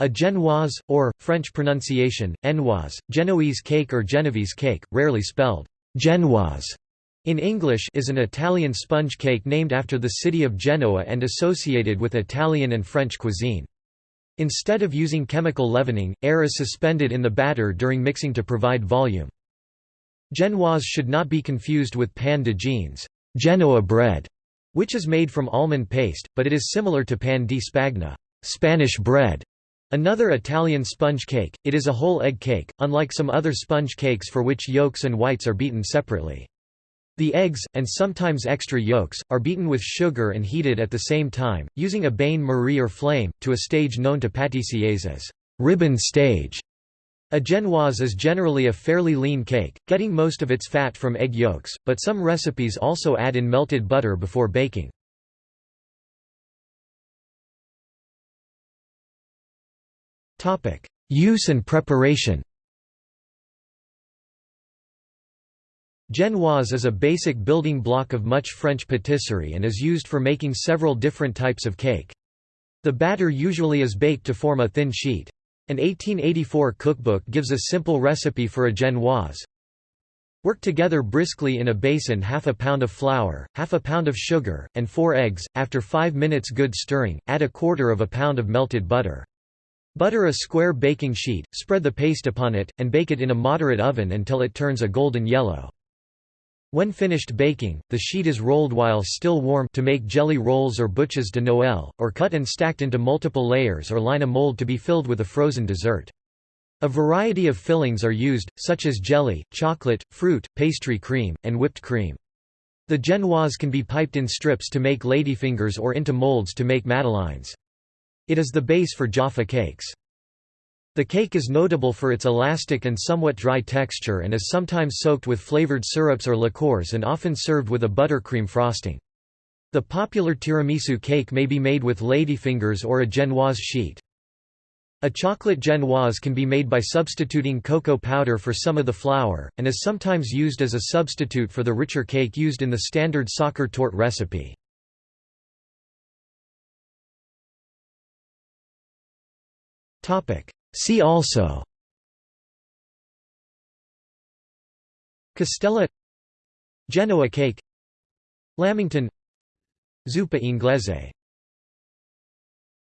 A genoise, or, French pronunciation, Enoise, Genoese cake or Genovese cake, rarely spelled Genoise, in English is an Italian sponge cake named after the city of Genoa and associated with Italian and French cuisine. Instead of using chemical leavening, air is suspended in the batter during mixing to provide volume. Genoise should not be confused with pain de Gênes Genoa bread, which is made from almond paste, but it is similar to pan di spagna Spanish bread, Another Italian sponge cake, it is a whole egg cake, unlike some other sponge cakes for which yolks and whites are beaten separately. The eggs, and sometimes extra yolks, are beaten with sugar and heated at the same time, using a bain-marie or flame, to a stage known to pâtissiers as ribbon stage. A genoise is generally a fairly lean cake, getting most of its fat from egg yolks, but some recipes also add in melted butter before baking. Use and preparation Genoise is a basic building block of much French patisserie and is used for making several different types of cake. The batter usually is baked to form a thin sheet. An 1884 cookbook gives a simple recipe for a genoise. Work together briskly in a basin half a pound of flour, half a pound of sugar, and four eggs. After five minutes good stirring, add a quarter of a pound of melted butter. Butter a square baking sheet, spread the paste upon it, and bake it in a moderate oven until it turns a golden yellow. When finished baking, the sheet is rolled while still warm to make jelly rolls or bûches de Noël, or cut and stacked into multiple layers or line a mold to be filled with a frozen dessert. A variety of fillings are used, such as jelly, chocolate, fruit, pastry cream, and whipped cream. The genoise can be piped in strips to make ladyfingers or into molds to make madeleines. It is the base for Jaffa cakes. The cake is notable for its elastic and somewhat dry texture and is sometimes soaked with flavored syrups or liqueurs and often served with a buttercream frosting. The popular tiramisu cake may be made with ladyfingers or a genoise sheet. A chocolate genoise can be made by substituting cocoa powder for some of the flour, and is sometimes used as a substitute for the richer cake used in the standard Sachertorte recipe. See also. Castella Genoa cake Lamington Zuppa inglese